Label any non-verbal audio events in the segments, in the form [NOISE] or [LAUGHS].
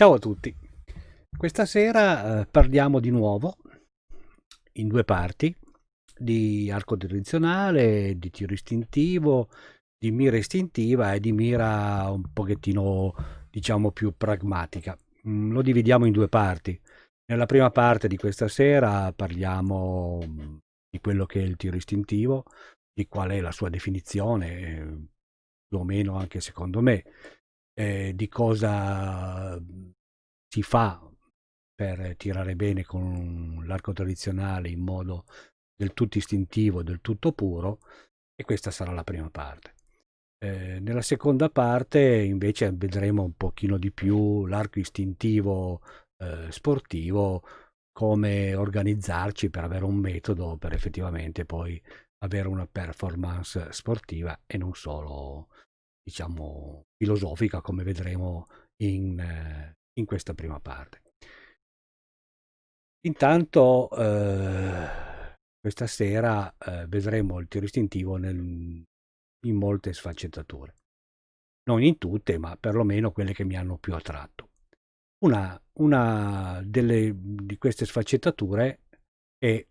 Ciao a tutti, questa sera eh, parliamo di nuovo in due parti di arco direzionale, di tiro istintivo, di mira istintiva e di mira un pochettino diciamo più pragmatica. Mm, lo dividiamo in due parti. Nella prima parte di questa sera parliamo mm, di quello che è il tiro istintivo, di qual è la sua definizione, più o meno anche secondo me, eh, di cosa si fa per tirare bene con l'arco tradizionale in modo del tutto istintivo, del tutto puro, e questa sarà la prima parte. Eh, nella seconda parte invece vedremo un pochino di più l'arco istintivo eh, sportivo, come organizzarci per avere un metodo per effettivamente poi avere una performance sportiva e non solo diciamo, filosofica, come vedremo in, eh, in questa prima parte. Intanto eh, questa sera eh, vedremo il tiro istintivo nel, in molte sfaccettature. Non in tutte, ma perlomeno quelle che mi hanno più attratto. Una, una delle, di queste sfaccettature è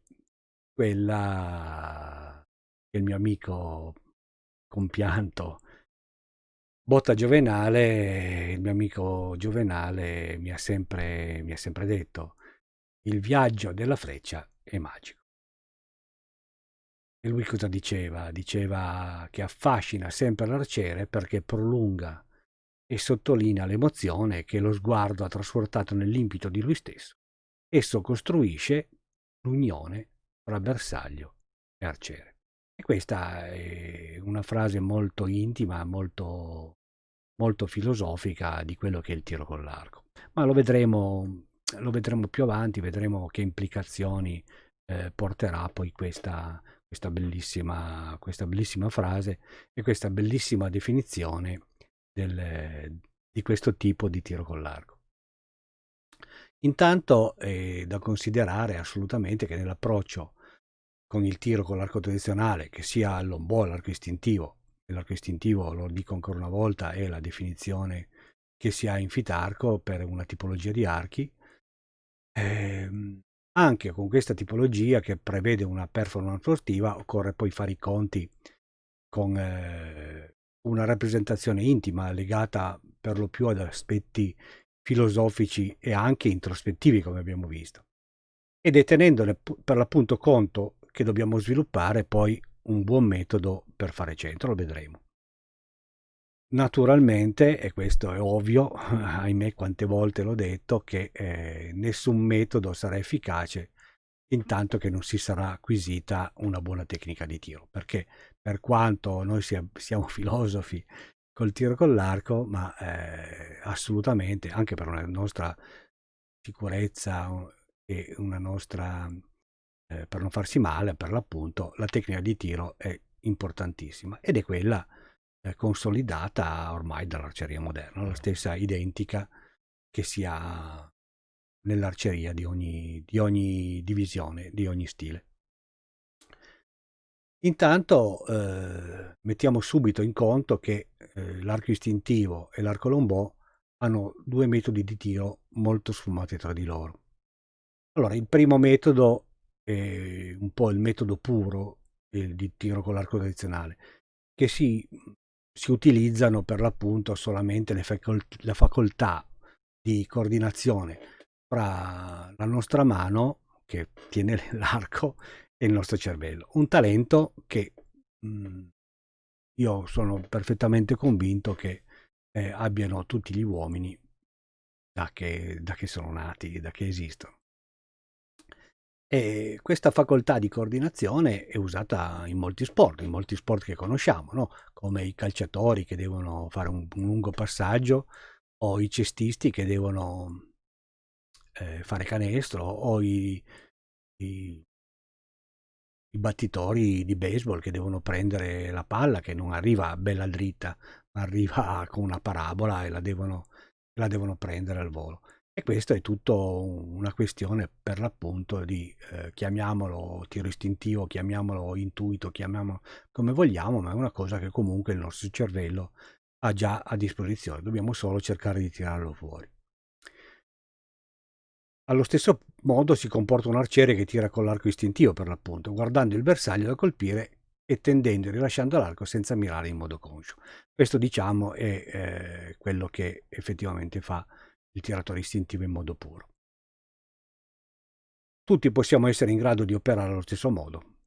quella che il mio amico compianto Botta Giovenale, il mio amico Giovenale mi ha sempre, mi ha sempre detto il viaggio della freccia è magico. E lui cosa diceva? Diceva che affascina sempre l'arciere perché prolunga e sottolinea l'emozione che lo sguardo ha trasportato nell'impito di lui stesso. Esso costruisce l'unione tra bersaglio e arciere. E questa è una frase molto intima, molto molto filosofica di quello che è il tiro con l'arco. Ma lo vedremo, lo vedremo più avanti, vedremo che implicazioni eh, porterà poi questa, questa, bellissima, questa bellissima frase e questa bellissima definizione del, di questo tipo di tiro con l'arco. Intanto è da considerare assolutamente che nell'approccio con il tiro con l'arco tradizionale, che sia all'ombò, all'arco istintivo l'arco istintivo, lo dico ancora una volta, è la definizione che si ha in fitarco per una tipologia di archi. Eh, anche con questa tipologia che prevede una performance sportiva occorre poi fare i conti con eh, una rappresentazione intima legata per lo più ad aspetti filosofici e anche introspettivi come abbiamo visto ed è tenendone per l'appunto conto che dobbiamo sviluppare poi un buon metodo per fare centro, lo vedremo. Naturalmente, e questo è ovvio, [LAUGHS] ahimè quante volte l'ho detto, che eh, nessun metodo sarà efficace intanto che non si sarà acquisita una buona tecnica di tiro, perché per quanto noi sia, siamo [LAUGHS] filosofi col tiro con l'arco, ma eh, assolutamente, anche per una nostra sicurezza e una nostra eh, per non farsi male, per l'appunto, la tecnica di tiro è importantissima ed è quella eh, consolidata ormai dall'arceria moderna, la stessa identica che si ha nell'arceria di ogni, di ogni divisione, di ogni stile. Intanto eh, mettiamo subito in conto che eh, l'arco istintivo e l'arco lombò hanno due metodi di tiro molto sfumati tra di loro. Allora, il primo metodo eh, un po' il metodo puro eh, di tiro con l'arco tradizionale, che si, si utilizzano per l'appunto solamente le, facolt le facoltà di coordinazione fra la nostra mano che tiene [LAUGHS] l'arco e il nostro cervello. Un talento che mh, mm, io sono perfettamente convinto che eh, abbiano tutti gli uomini da che, da che sono nati, da che esistono. E questa facoltà di coordinazione è usata in molti sport, in molti sport che conosciamo, no? come i calciatori che devono fare un, un lungo passaggio o i cestisti che devono eh, fare canestro o i, i, i, battitori di baseball che devono prendere la palla che non arriva bella dritta, ma arriva con una parabola e la devono, la devono prendere al volo. E questo è tutto una questione per l'appunto di, eh, chiamiamolo tiro istintivo, chiamiamolo intuito, chiamiamolo come vogliamo, ma è una cosa che comunque il nostro cervello ha già a disposizione, dobbiamo solo cercare di tirarlo fuori. Allo stesso modo si comporta un arciere che tira con l'arco istintivo per l'appunto, guardando il bersaglio da colpire e tendendo e rilasciando l'arco senza mirare in modo conscio. Questo diciamo è eh, quello che effettivamente fa il tiratore istintivo in modo puro. Tutti possiamo essere in grado di operare allo stesso modo,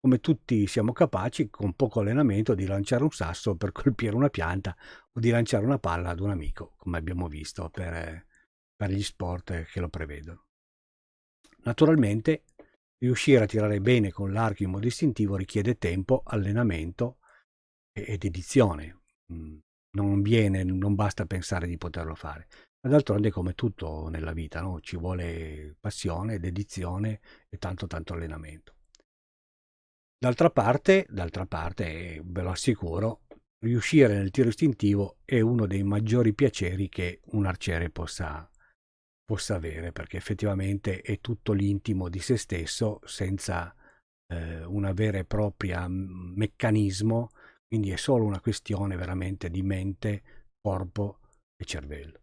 come tutti siamo capaci con poco allenamento di lanciare un sasso per [LAUGHS] colpire una pianta o di lanciare una palla ad un amico, come abbiamo visto per, per gli sport che lo prevedono. Naturalmente, riuscire a tirare bene con l'arco in modo istintivo richiede tempo, allenamento ed edizione. Mm, non viene, non basta pensare di poterlo fare. D'altronde come tutto nella vita, no? ci vuole passione, dedizione e tanto tanto allenamento. D'altra parte, parte, ve lo assicuro, riuscire nel tiro istintivo è uno dei maggiori piaceri che un arciere possa, possa avere, perché effettivamente è tutto l'intimo di se stesso senza eh, una vera e propria meccanismo, quindi è solo una questione veramente di mente, corpo e cervello.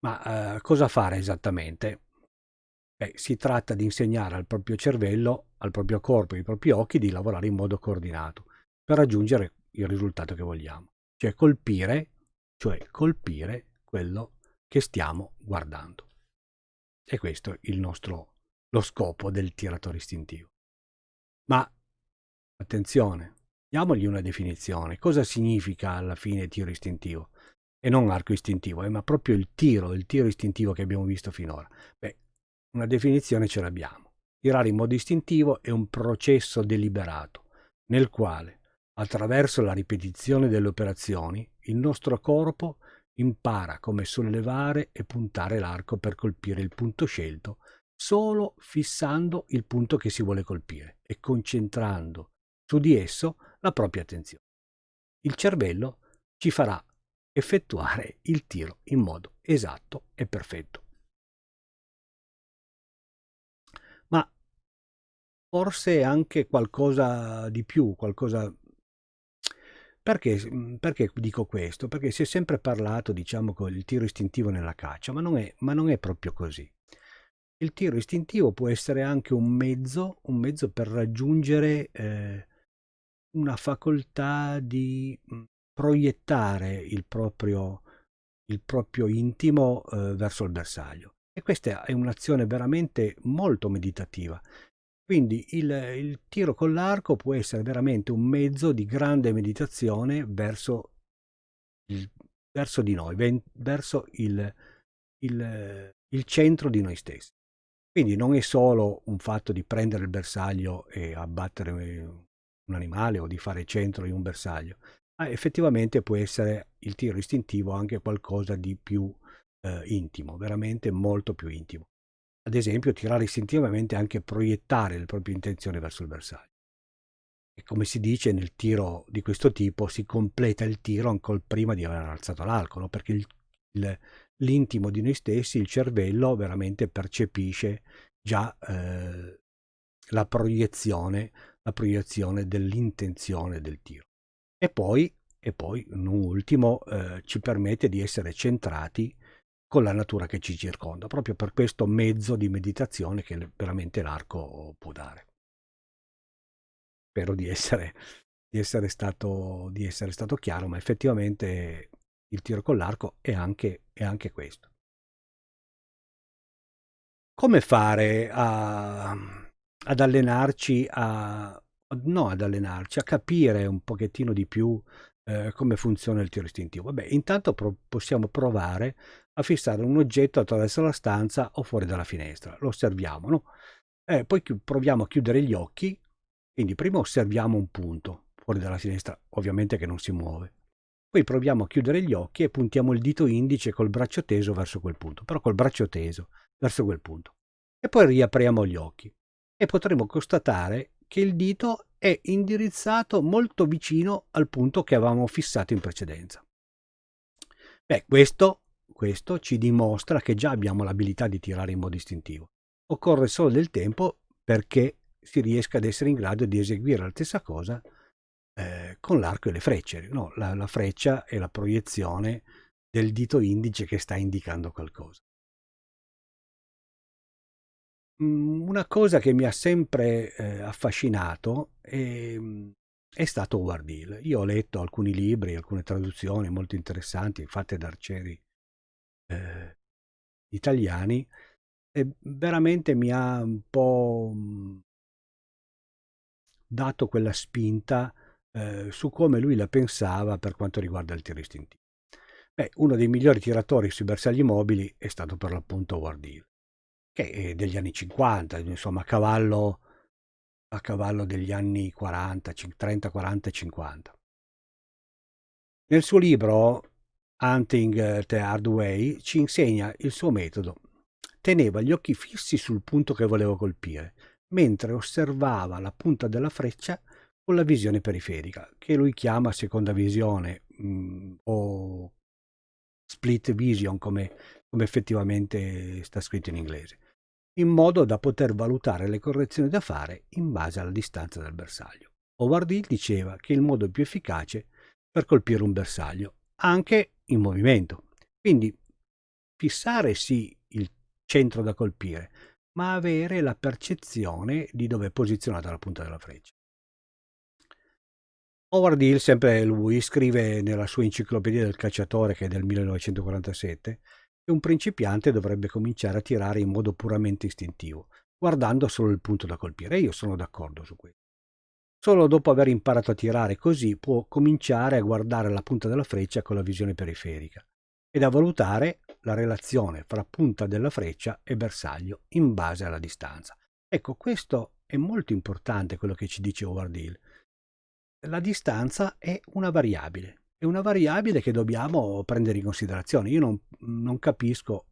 Ma eh, cosa fare esattamente? Beh, si tratta di insegnare al proprio cervello, al proprio corpo e ai propri occhi di lavorare in modo coordinato per raggiungere il risultato che vogliamo, cioè colpire, cioè colpire quello che stiamo guardando. E questo è il nostro, lo scopo del tiratore istintivo. Ma attenzione, diamogli una definizione. Cosa significa alla fine tiro istintivo? E non arco istintivo, eh, ma proprio il tiro, il tiro istintivo che abbiamo visto finora. Beh, una definizione ce l'abbiamo. Tirare in modo istintivo è un processo deliberato, nel quale, attraverso la ripetizione delle operazioni, il nostro corpo impara come sollevare e puntare l'arco per colpire il punto scelto, solo fissando il punto che si vuole colpire e concentrando su di esso la propria attenzione. Il cervello ci farà effettuare il tiro in modo esatto e perfetto. ma forse anche qualcosa di più, qualcosa... Perché, mhmm, perché dico questo? Perché si è sempre parlato, diciamo, con il tiro istintivo nella caccia, ma non è, ma non è proprio così. Il tiro istintivo può essere anche un mezzo, un mezzo per raggiungere eh, una facoltà di mhmm, proiettare il proprio, il proprio intimo eh, verso il bersaglio. E questa è un'azione veramente molto meditativa. Quindi il, il tiro con l'arco può essere veramente un mezzo di grande meditazione verso, il, verso di noi, verso il, il, il centro di noi stessi. Quindi non è solo un fatto di prendere il bersaglio e abbattere un animale o di fare centro in un bersaglio, ma effettivamente può essere il tiro istintivo anche qualcosa di più eh, intimo, veramente molto più intimo. Ad esempio, tirare istintivamente anche proiettare le proprie intenzioni verso il bersaglio. E come si dice nel tiro di questo tipo, si completa il tiro ancora prima di aver alzato l'arco, no? perché l'intimo di noi stessi, il cervello, veramente percepisce già eh, la proiezione, la proiezione dell'intenzione del tiro. E poi, e poi non ultimo, eh, ci permette di essere centrati con la natura che ci circonda, proprio per questo mezzo di meditazione che veramente l'arco può dare. Spero di essere, di essere, stato, di essere stato chiaro, ma effettivamente il tiro con l'arco è anche, è anche questo. Come fare a, ad allenarci a, no ad allenarci, a capire un pochettino di più eh, come funziona il tiro istintivo? Vabbè, intanto pro possiamo provare a fissare un oggetto attraverso la stanza o fuori dalla finestra. Lo osserviamo, no? Eh, poi proviamo a chiudere gli occhi, quindi prima osserviamo un punto fuori dalla finestra, ovviamente che non si muove. Poi proviamo a chiudere gli occhi e puntiamo il dito indice col braccio teso verso quel punto, però col braccio teso verso quel punto. E poi riapriamo gli occhi e potremo constatare che il dito è indirizzato molto vicino al punto che avevamo fissato in precedenza. Beh, questo, questo ci dimostra che già abbiamo l'abilità di tirare in modo istintivo. Occorre solo del tempo perché si riesca ad essere in grado di eseguire la stessa cosa eh, con l'arco e le frecce. No, la, la freccia è la proiezione del dito indice che sta indicando qualcosa. Mhmm, una cosa che mi ha sempre, ehm, affascinato, ehm, è stato Howard Hill. Io ho letto alcuni libri, alcune traduzioni molto interessanti fatte da arcieri, ehm, italiani e veramente mi ha un po', mhmm dato quella spinta, ehm, su come lui la pensava per quanto riguarda il tiro istintivo. Beh, uno dei migliori tiratori sui bersagli mobili è stato per l'appunto Howard Hill che è degli anni '50, insomma a cavallo a cavallo degli anni '40, cin 30, 40 e 50. Nel suo libro Hunting the Hard Way ci insegna il suo metodo. Teneva gli occhi fissi sul punto che volevo colpire, mentre osservava la punta della freccia con la visione periferica, che lui chiama seconda visione mh, mm, o split vision come, come effettivamente sta scritto in inglese in modo da poter valutare le correzioni da fare in base alla distanza dal bersaglio. Howard Hill diceva che il modo più efficace per colpire un bersaglio, anche in movimento. Quindi fissare sì il centro da colpire, ma avere la percezione di dove è posizionata la punta della freccia. Howard Hill, sempre lui, scrive nella sua enciclopedia del cacciatore che è del 1947 che un principiante dovrebbe cominciare a tirare in modo puramente istintivo, guardando solo il punto da colpire. io sono d'accordo su questo. Solo dopo aver imparato a tirare così può cominciare a guardare la punta della freccia con la visione periferica ed a valutare la relazione fra punta della freccia e bersaglio in base alla distanza. Ecco, questo è molto importante quello che ci dice Howard Hill. La distanza è una variabile, è una variabile che dobbiamo prendere in considerazione. Io non, non capisco,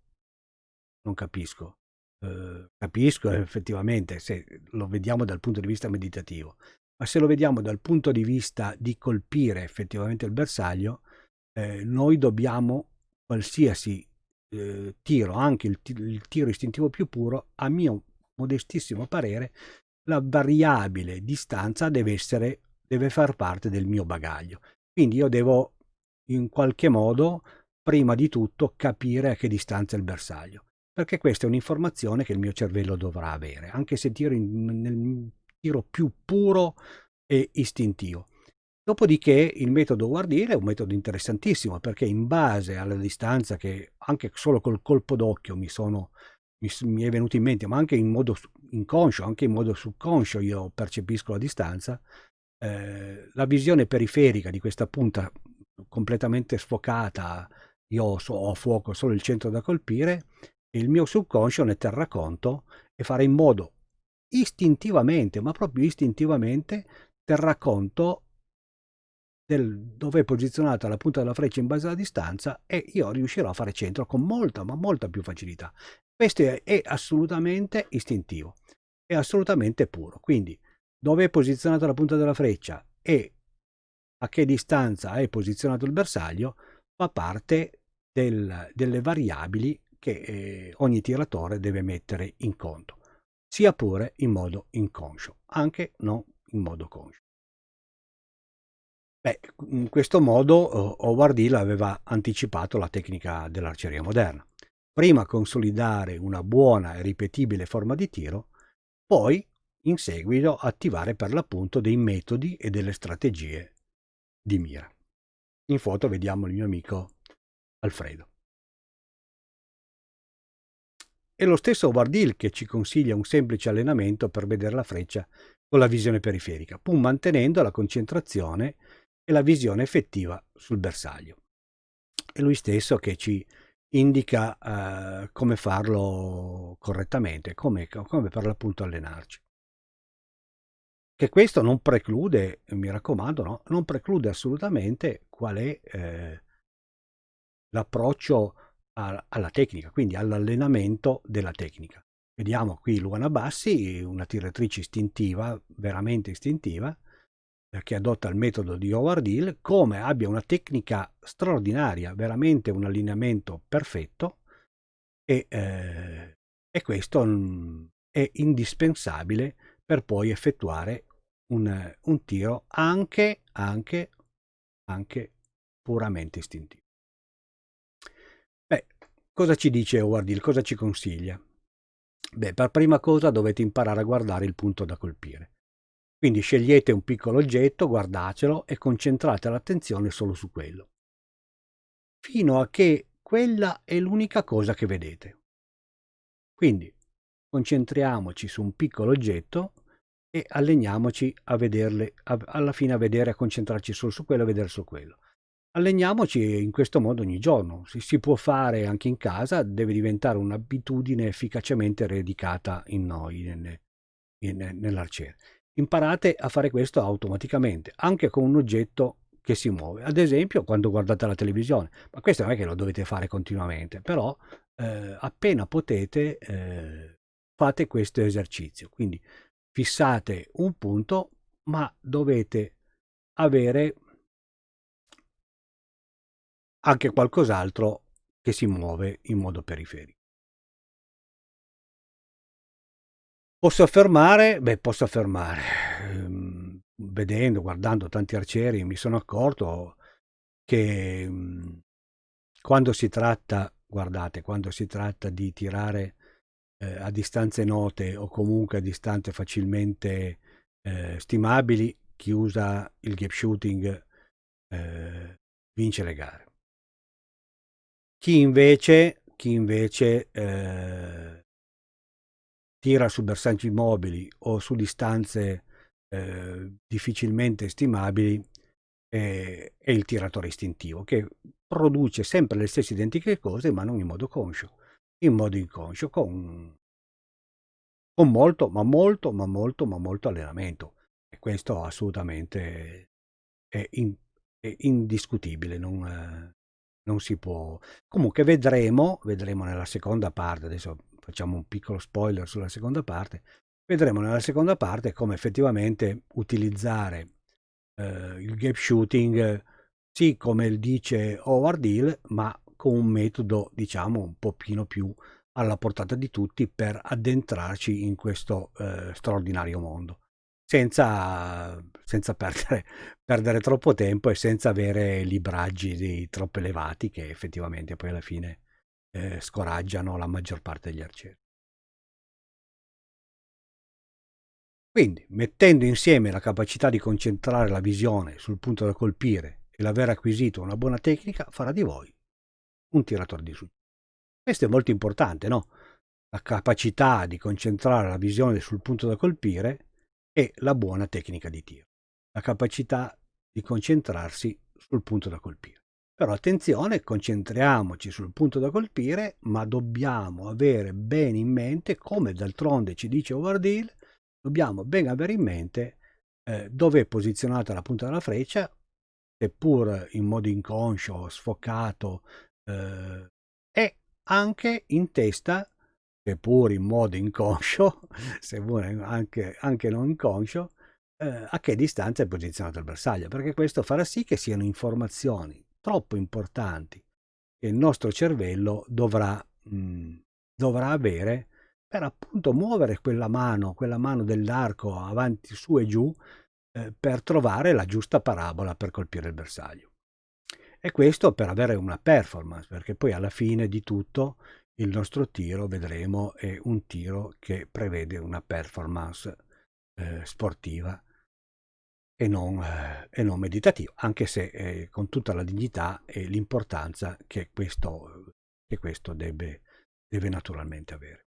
non capisco, eh, capisco effettivamente se lo vediamo dal punto di vista meditativo, ma se lo vediamo dal punto di vista di colpire effettivamente il bersaglio, eh, noi dobbiamo qualsiasi eh, tiro, anche il, il tiro istintivo più puro, a mio modestissimo parere, la variabile distanza deve essere deve far parte del mio bagaglio. Quindi io devo in qualche modo, prima di tutto, capire a che distanza è il bersaglio, perché questa è un'informazione che il mio cervello dovrà avere, anche se tiro in, nel tiro più puro e istintivo. Dopodiché il metodo Wardile è un metodo interessantissimo perché in base alla distanza che anche solo col colpo d'occhio mi, mi, mi è venuto in mente, ma anche in modo inconscio, anche in modo subconscio io percepisco la distanza, eh, la visione periferica di questa punta completamente sfocata, io ho, ho a fuoco solo il centro da colpire, il mio subconscio ne terrà conto e farà in modo istintivamente, ma proprio istintivamente, terrà conto del dove è posizionata la punta della freccia in base alla distanza e io riuscirò a fare centro con molta, ma molta più facilità. Questo è, è assolutamente istintivo, è assolutamente puro. Quindi dove è posizionata la punta della freccia e a che distanza è posizionato il bersaglio fa parte del, delle variabili che eh, ogni tiratore deve mettere in conto, sia pure in modo inconscio, anche non in modo conscio. Beh, in questo modo eh, Howard Hill aveva anticipato la tecnica dell'arceria moderna. Prima consolidare una buona e ripetibile forma di tiro, poi in seguito attivare per l'appunto dei metodi e delle strategie di mira. In foto vediamo il mio amico Alfredo. È lo stesso Wardil che ci consiglia un semplice allenamento per vedere la freccia con la visione periferica, pur mantenendo la concentrazione e la visione effettiva sul bersaglio. È lui stesso che ci indica eh, come farlo correttamente, come, come per l'appunto allenarci. Che questo non preclude, mi raccomando, no, non preclude assolutamente qual è eh, l'approccio alla tecnica, quindi all'allenamento della tecnica. Vediamo qui Luana Bassi, una tiratrice istintiva, veramente istintiva, eh, che adotta il metodo di Howard Hill, come abbia una tecnica straordinaria, veramente un allineamento perfetto e, eh, e questo mh, è indispensabile per poi effettuare un, un tiro anche, anche, anche puramente istintivo. Beh, cosa ci dice Howard Hill? Cosa ci consiglia? Beh, per prima cosa dovete imparare a guardare il punto da colpire. Quindi scegliete un piccolo oggetto, guardatelo e concentrate l'attenzione solo su quello. Fino a che quella è l'unica cosa che vedete. Quindi concentriamoci su un piccolo oggetto e alleniamoci a vederle, a, alla fine a vedere, a concentrarci solo su quello, a vedere solo quello. Alleniamoci in questo modo ogni giorno. Si, si può fare anche in casa, deve diventare un'abitudine efficacemente radicata in noi, nell'arciere. Imparate a fare questo automaticamente, anche con un oggetto che si muove. Ad esempio, quando guardate la televisione, ma questo non è che lo dovete fare continuamente, però eh, appena potete eh, fate questo esercizio. Quindi fissate un punto, ma dovete avere anche qualcos'altro che si muove in modo periferico. Posso affermare? Beh, posso affermare. Ehm, vedendo, guardando tanti arcieri, mi sono accorto che mhmm, quando si tratta, guardate, quando si tratta di tirare eh, a distanze note o comunque a distanze facilmente eh, stimabili, chi usa il gap shooting eh, vince le gare. Chi invece, chi invece eh, tira su bersaggi mobili o su distanze eh, difficilmente stimabili è, è, il tiratore istintivo che produce sempre le stesse identiche cose ma non in modo conscio, in modo inconscio con, con molto, ma molto, ma molto, ma molto allenamento e questo assolutamente è, in, è indiscutibile, non, non si può. Comunque vedremo, vedremo nella seconda parte, adesso facciamo un piccolo spoiler sulla seconda parte, vedremo nella seconda parte come effettivamente utilizzare eh, il gap shooting, sì come dice Howard Hill, ma con un metodo diciamo un pochino più alla portata di tutti per addentrarci in questo eh, straordinario mondo senza, senza perdere, [LAUGHS] perdere, troppo tempo e senza avere libraggi troppo elevati che effettivamente poi alla fine eh, scoraggiano la maggior parte degli arcieri. Quindi, mettendo insieme la capacità di concentrare la visione sul punto da colpire e l'aver acquisito una buona tecnica, farà di voi un tiratore di successo. Questo è molto importante, no? La capacità di concentrare la visione sul punto da colpire e la buona tecnica di tiro, la capacità di concentrarsi sul punto da colpire. Però attenzione, concentriamoci sul punto da colpire, ma dobbiamo avere bene in mente, come d'altronde ci dice Howard Hill, dobbiamo ben avere in mente eh, dove è posizionata la punta della freccia, seppur in modo inconscio, sfocato, eh, e anche in testa seppur in modo inconscio, [LAUGHS] seppur anche, anche non inconscio, eh, a che distanza è posizionato il bersaglio, perché questo farà sì che siano informazioni troppo importanti che il nostro cervello dovrà, mh, mm, dovrà avere per appunto muovere quella mano, quella mano dell'arco avanti, su e giù, eh, per trovare la giusta parabola per colpire il bersaglio. E questo per avere una performance, perché poi alla fine di tutto il nostro tiro, vedremo, è un tiro che prevede una performance eh, sportiva e non, eh, e non, meditativa, anche se eh, con tutta la dignità e l'importanza che questo, che questo deve, deve naturalmente avere.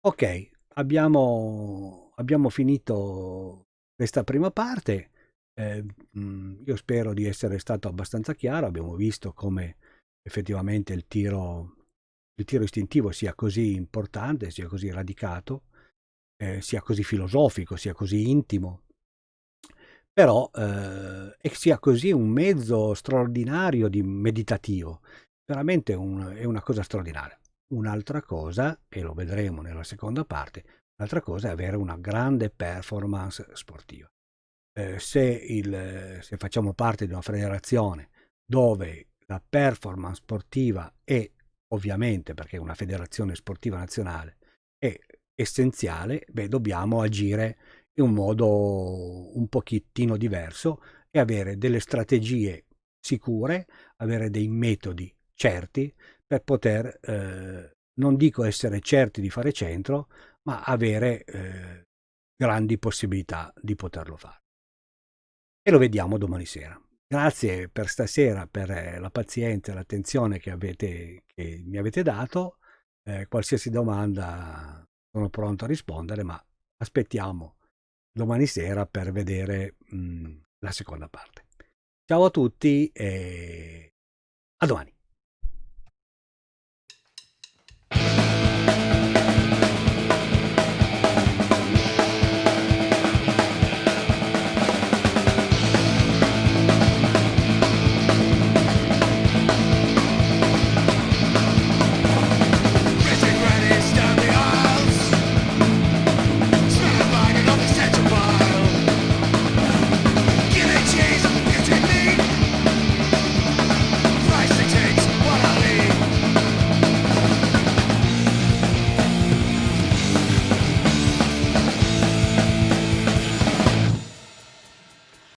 Ok, abbiamo, abbiamo finito questa prima parte. Eh, io spero di essere stato abbastanza chiaro. Abbiamo visto come effettivamente il tiro, il tiro istintivo sia così importante, sia così radicato, eh, sia così filosofico, sia così intimo, però eh, e sia così un mezzo straordinario di meditativo, veramente un, è una cosa straordinaria. Un'altra cosa, e lo vedremo nella seconda parte, un'altra cosa è avere una grande performance sportiva. Eh, se, il, se facciamo parte di una federazione dove la performance sportiva è ovviamente, perché è una federazione sportiva nazionale, è essenziale, beh, dobbiamo agire in un modo un pochettino diverso e avere delle strategie sicure, avere dei metodi certi per poter eh, non dico essere certi di fare centro, ma avere eh, grandi possibilità di poterlo fare. E lo vediamo domani sera. Grazie per stasera, per eh, la pazienza e l'attenzione che, che mi avete dato. Eh, qualsiasi domanda sono pronto a rispondere, ma aspettiamo domani sera per vedere mh, la seconda parte. Ciao a tutti e a domani.